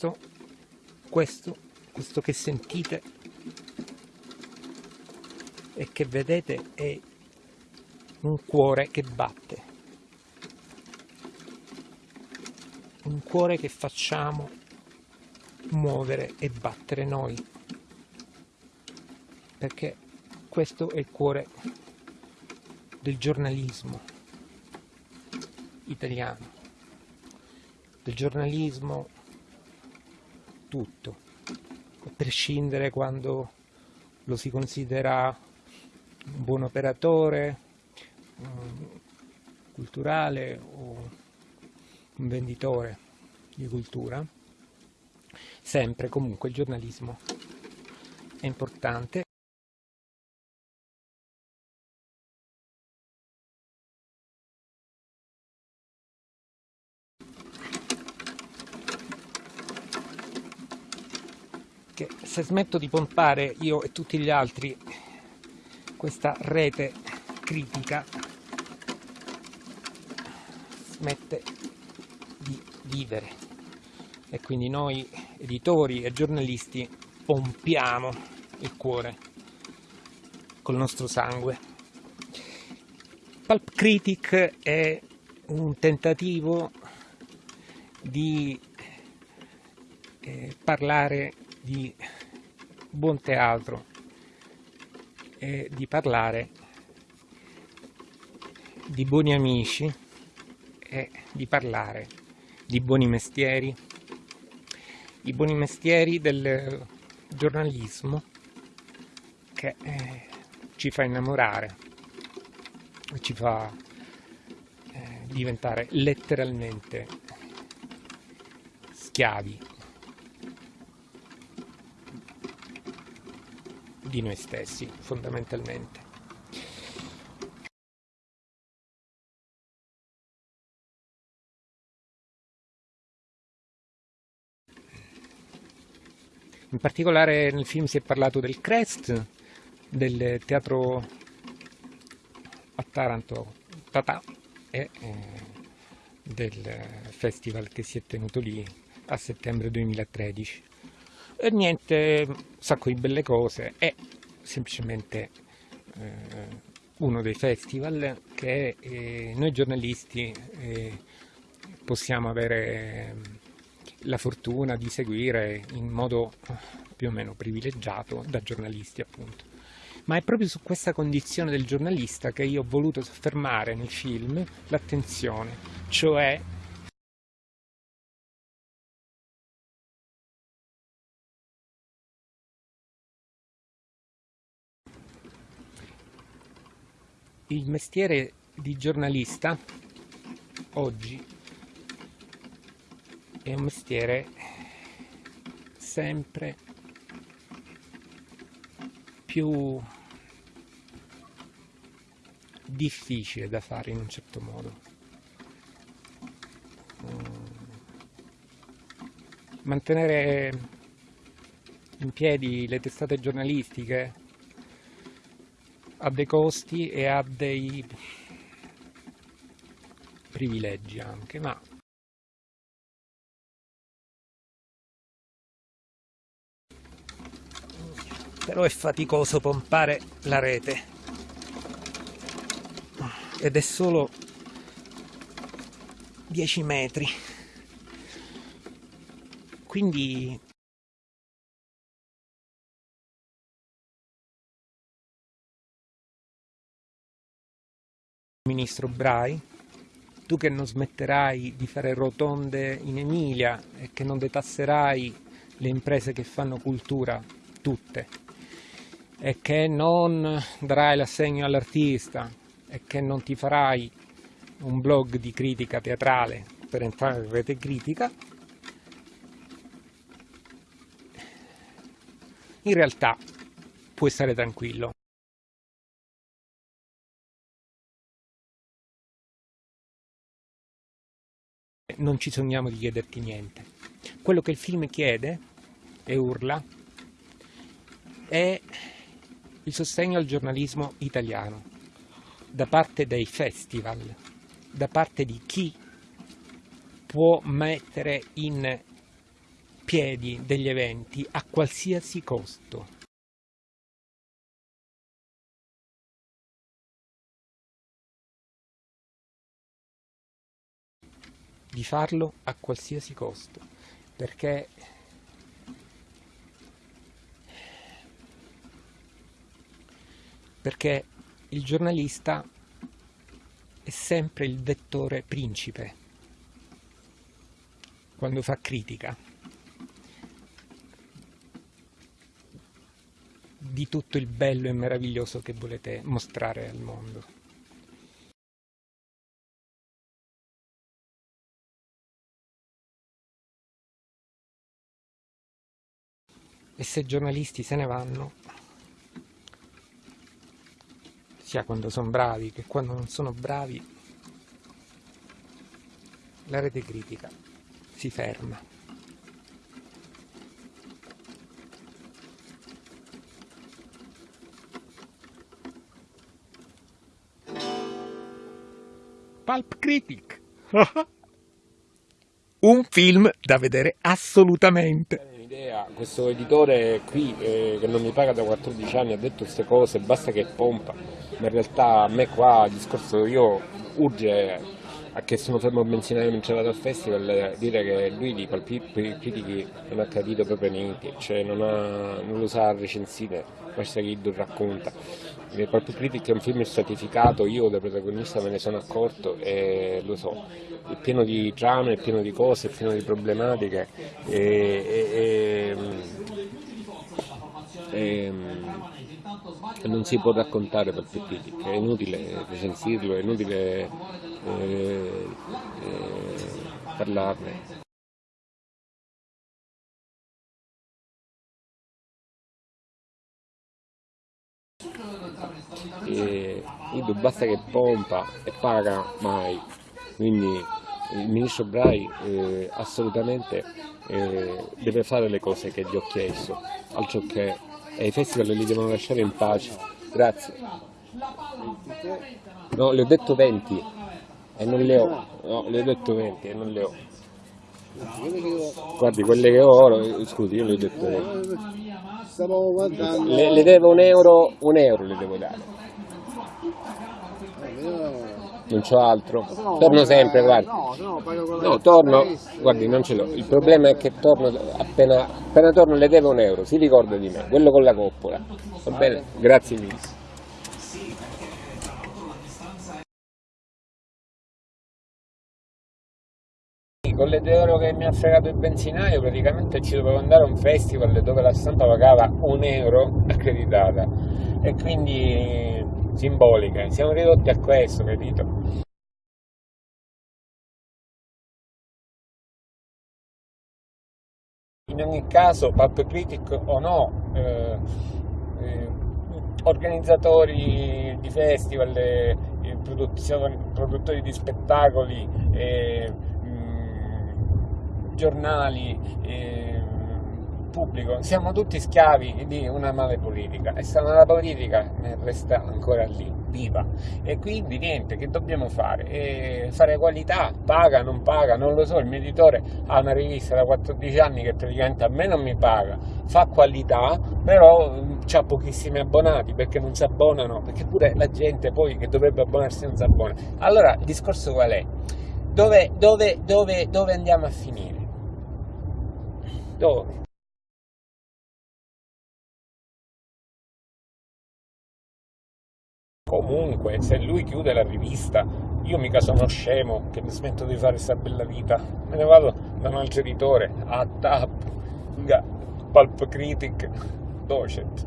questo, questo, questo che sentite e che vedete è un cuore che batte, un cuore che facciamo muovere e battere noi, perché questo è il cuore del giornalismo italiano, del giornalismo tutto, a prescindere quando lo si considera un buon operatore, culturale o un venditore di cultura, sempre comunque il giornalismo è importante. Che se smetto di pompare io e tutti gli altri questa rete critica smette di vivere e quindi noi editori e giornalisti pompiamo il cuore col nostro sangue. Pulp Critic è un tentativo di eh, parlare di buon teatro e di parlare di buoni amici e di parlare di buoni mestieri, i buoni mestieri del giornalismo che eh, ci fa innamorare, ci fa eh, diventare letteralmente schiavi di noi stessi fondamentalmente. In particolare nel film si è parlato del Crest, del teatro a Taranto Tata e eh, del festival che si è tenuto lì a settembre 2013 e niente, un sacco di belle cose, è semplicemente eh, uno dei festival che eh, noi giornalisti eh, possiamo avere la fortuna di seguire in modo più o meno privilegiato da giornalisti appunto. Ma è proprio su questa condizione del giornalista che io ho voluto soffermare nel film l'attenzione, cioè il mestiere di giornalista oggi è un mestiere sempre più difficile da fare in un certo modo. Mantenere in piedi le testate giornalistiche ha dei costi e ha dei privilegi anche, ma però è faticoso pompare la rete. Ed è solo 10 metri. Quindi Ministro Brai, tu che non smetterai di fare rotonde in Emilia e che non detasserai le imprese che fanno cultura, tutte, e che non darai l'assegno all'artista e che non ti farai un blog di critica teatrale per entrare in rete critica, in realtà puoi stare tranquillo. Non ci sogniamo di chiederti niente. Quello che il film chiede e urla è il sostegno al giornalismo italiano da parte dei festival, da parte di chi può mettere in piedi degli eventi a qualsiasi costo. Di farlo a qualsiasi costo perché perché il giornalista è sempre il vettore principe quando fa critica di tutto il bello e meraviglioso che volete mostrare al mondo. E se i giornalisti se ne vanno, sia quando sono bravi che quando non sono bravi, la rete critica si ferma. Pulp Critic! Un film da vedere assolutamente! Questo editore qui eh, che non mi paga da 14 anni ha detto queste cose, basta che pompa, ma in realtà a me qua il discorso io urge che sono fermo a benzinaio mentre vado al festival dire che lui di critichi non ha capito proprio niente, cioè non, ha, non lo sa recensire, basta che Iddo racconta. Il Pulp Critic è un film stratificato, io da protagonista me ne sono accorto e lo so, è pieno di trame, è pieno di cose, è pieno di problematiche e, e, e, e non si può raccontare per tutti, è inutile recensirlo, è inutile eh, eh, parlarne. E Ido basta che pompa e paga mai, quindi il ministro Brai eh, assolutamente eh, deve fare le cose che gli ho chiesto, altro che e i festival li devono lasciare in pace. Grazie. No, le ho detto 20 e non le ho. No, le ho detto 20 e non le ho. Guardi, quelle che ho ora, scusi, io le ho detto 20. Le, le devo un euro, un euro le devo dare non c'ho altro. Torno sempre, guardi. No, torno, guardi, non ce l'ho. Il problema è che torno appena, appena torno le devo un euro, si ricorda di me, quello con la coppola. Va bene? Grazie mille. con le 2 euro che mi ha fregato il benzinaio praticamente ci dovevo andare a un festival dove la stampa pagava un euro accreditata e quindi simbolica, siamo ridotti a questo, capito? In ogni caso, Pulp Critic o no, eh, eh, organizzatori di festival, eh, produttori di spettacoli, eh, mh, giornali, eh, pubblico, siamo tutti schiavi di una male politica e sta mala politica resta ancora lì, viva. E quindi niente, che dobbiamo fare? E fare qualità, paga, non paga, non lo so, il mio editore ha una rivista da 14 anni che praticamente a me non mi paga, fa qualità, però ha pochissimi abbonati perché non si abbonano, perché pure la gente poi che dovrebbe abbonarsi non si abbona. Allora il discorso qual è? Dove, dove, dove, dove andiamo a finire? Dove? Comunque, se lui chiude la rivista, io mica sono scemo che mi smetto di fare questa bella vita. Me ne vado da un altro editore, a TAP, Pulp Critic, Docet.